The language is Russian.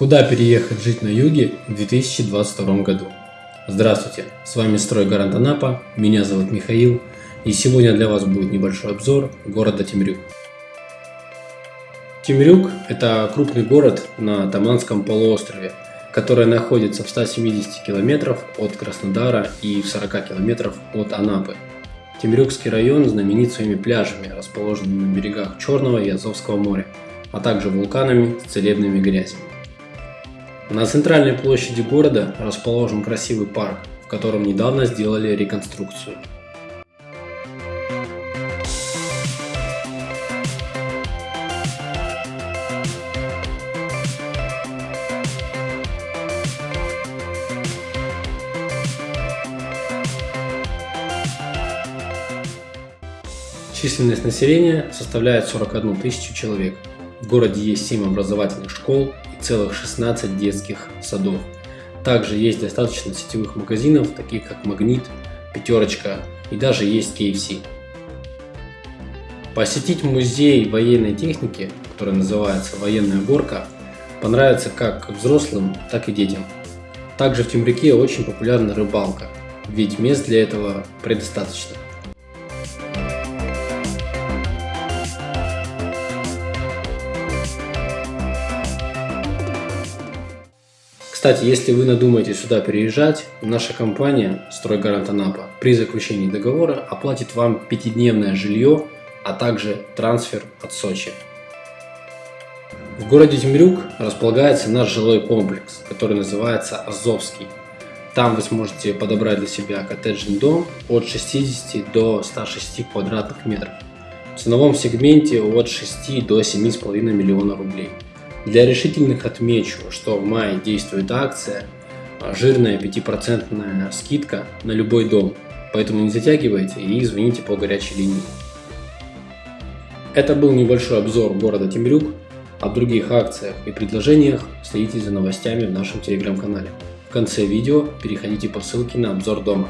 Куда переехать жить на юге в 2022 году? Здравствуйте, с вами Стройгарант Анапа, меня зовут Михаил, и сегодня для вас будет небольшой обзор города Темрюк. Темрюк – это крупный город на Таманском полуострове, который находится в 170 километров от Краснодара и в 40 километров от Анапы. Темрюкский район знаменит своими пляжами, расположенными на берегах Черного и Азовского моря, а также вулканами с целебными грязями. На центральной площади города расположен красивый парк, в котором недавно сделали реконструкцию. Численность населения составляет 41 тысячу человек. В городе есть 7 образовательных школ целых 16 детских садов. Также есть достаточно сетевых магазинов, таких как Магнит, Пятерочка и даже есть KFC. Посетить музей военной техники, который называется «Военная горка», понравится как взрослым, так и детям. Также в Темрюке очень популярна рыбалка, ведь мест для этого предостаточно. Кстати, если вы надумаете сюда переезжать, наша компания «Стройгарант Анапа» при заключении договора оплатит вам пятидневное жилье, а также трансфер от Сочи. В городе Темрюк располагается наш жилой комплекс, который называется Азовский. Там вы сможете подобрать для себя коттеджный дом от 60 до 106 квадратных метров. В ценовом сегменте от 6 до 7,5 миллиона рублей. Для решительных отмечу, что в мае действует акция, а, жирная 5% скидка на любой дом, поэтому не затягивайте и звоните по горячей линии. Это был небольшой обзор города Темрюк. О других акциях и предложениях следите за новостями в нашем телеграм-канале. В конце видео переходите по ссылке на обзор дома.